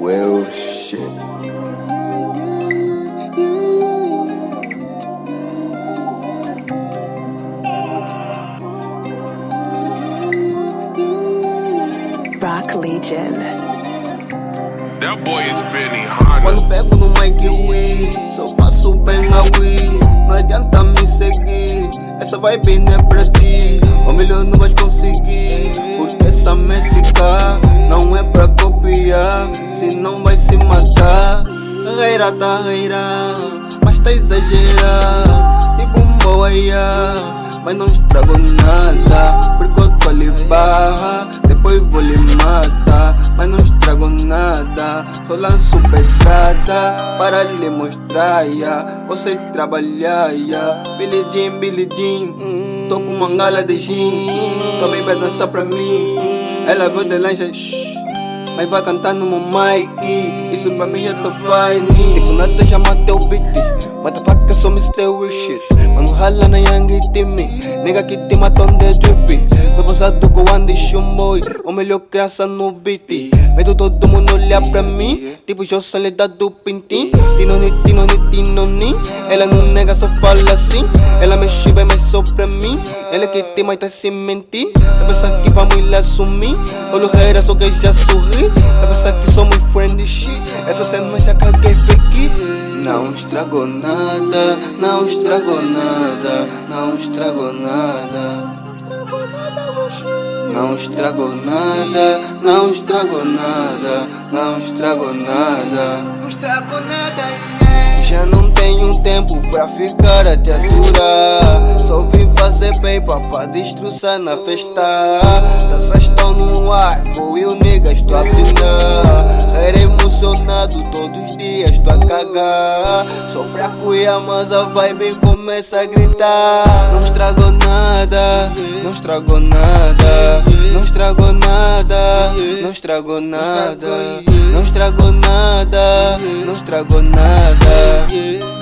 Well, shit. Rock Legion. That boy is Benny Hanna. Quando pego no Mike Wii, só faço bem a Wii. Não adianta me seguir, essa vibe não é pra ti. O melhor não vais conseguir, Mas tá exagerar. Tipo um boa, mas não estrago nada. Porque eu tô ali barra, depois vou lhe matar. Mas não estrago nada, só lanço pedrada para lhe mostrar. Yeah. Você trabalhar, yeah. Billy Jean, Billy Jean. Hum. Tô com uma gala de gin, também vai dançar pra mim. Ela veio de lancha, shh. Mas vai cantar no meu mic Isso pra mim já tá fine Tipo nada chama teu beat Motherfucker stay with shit Mano rala na Yang time Nigga que te matou de drip Tô passado com o Andy Shumboy O melhor criança no beat Medo todo mundo olhar pra mim Tipo eu soledade do pintim Tinoni, tinoni, tinoni Ela não nega, só fala assim Mexe bem, mas só pra mim. Ela que te mata sem mentir. Eu pensar que vamos lá sumir. Olho reira, só que já sorri Eu pensar que somos shit. Essa cena já caguei fake Não estragou nada Não estragou nada Não estragou nada. Não estragou nada, não estragou nada, não estragou nada. Não estragou nada, yeah. Já não tenho tempo pra ficar te aturar. Só vim fazer paper pra destroçar na festa. Taças estão no ar, vou e o nigga estou a pinar. Era emocionado todos os dias, estou a cagar. Só pra cuidar, mas a vibe começa a gritar. Não estragou nada, não estragou nada, não estragou nada, não estragou nada, não estragou nada, não estragou nada.